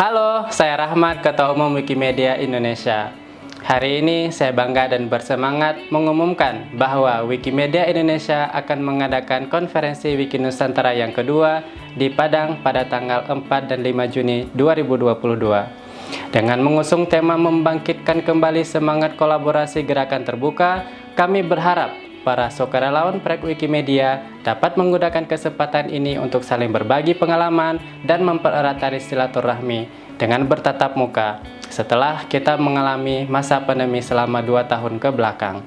Halo, saya Rahmat, Ketua Umum Wikimedia Indonesia. Hari ini saya bangga dan bersemangat mengumumkan bahwa Wikimedia Indonesia akan mengadakan konferensi Wiki Nusantara yang kedua di Padang pada tanggal 4 dan 5 Juni 2022. Dengan mengusung tema membangkitkan kembali semangat kolaborasi gerakan terbuka, kami berharap para sukarelawan proyek Wikimedia dapat menggunakan kesempatan ini untuk saling berbagi pengalaman dan mempererat tali silaturahmi dengan bertatap muka setelah kita mengalami masa pandemi selama dua tahun ke belakang.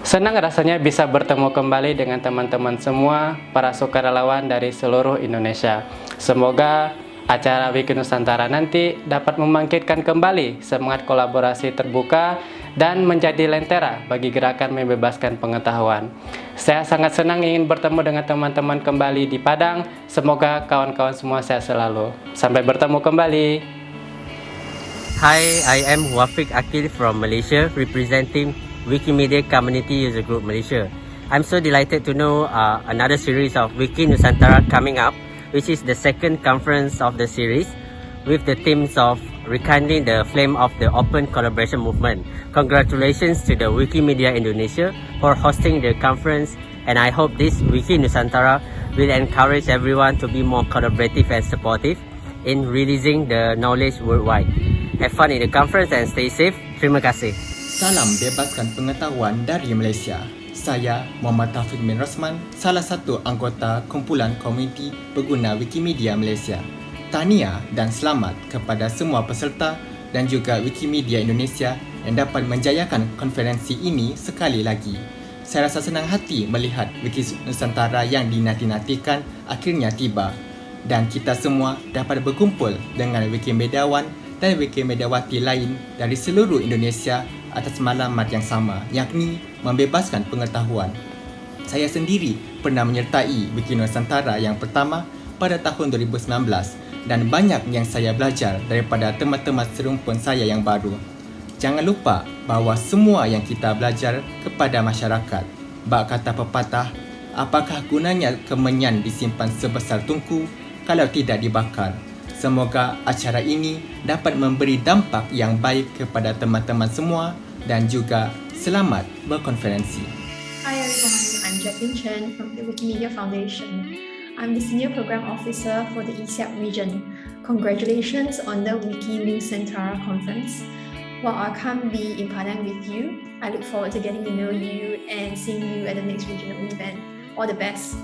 Senang rasanya bisa bertemu kembali dengan teman-teman semua para sukarelawan dari seluruh Indonesia. Semoga acara Wiki Nusantara nanti dapat membangkitkan kembali semangat kolaborasi terbuka dan menjadi lentera bagi gerakan membebaskan pengetahuan. Saya sangat senang ingin bertemu dengan teman-teman kembali di Padang. Semoga kawan-kawan semua sehat selalu. Sampai bertemu kembali. Hi, I am Wafiq Akil from Malaysia, representing Wikimedia Community User Group Malaysia. I'm so delighted to know uh, another series of Wiki Nusantara coming up, which is the second conference of the series with the themes of rekindling the flame of the open collaboration movement. Congratulations to the Wikimedia Indonesia for hosting the conference and I hope this Wiki Nusantara will encourage everyone to be more collaborative and supportive in releasing the knowledge worldwide. Have fun in the conference and stay safe. Terima kasih. Salam bebaskan pengetahuan dari Malaysia. Saya Muhammad Taufik bin Rosman, salah satu anggota kumpulan komuniti pengguna Wikimedia Malaysia. Tahniah dan selamat kepada semua peserta dan juga Wikimedia Indonesia yang dapat menjayakan konferensi ini sekali lagi. Saya rasa senang hati melihat Wiki Nusantara yang dinanti-nantikan akhirnya tiba dan kita semua dapat berkumpul dengan Wikimediawan dan Wikimediawati lain dari seluruh Indonesia atas malamat yang sama yakni membebaskan pengetahuan. Saya sendiri pernah menyertai Wiki Nusantara yang pertama pada tahun 2019 dan banyak yang saya belajar daripada teman-teman serumpun saya yang baru. Jangan lupa bahawa semua yang kita belajar kepada masyarakat. Bak kata pepatah, apakah gunanya kemenyan disimpan sebesar tungku kalau tidak dibakar? Semoga acara ini dapat memberi dampak yang baik kepada teman-teman semua dan juga selamat berkonferensi. Hi everyone, I'm Jacqueline Chen from the Wikimedia Foundation. I'm the Senior Program Officer for the ESEAP region. Congratulations on the Wiki Nusantara conference. While I can't be in Padang with you, I look forward to getting to know you and seeing you at the next regional event. All the best.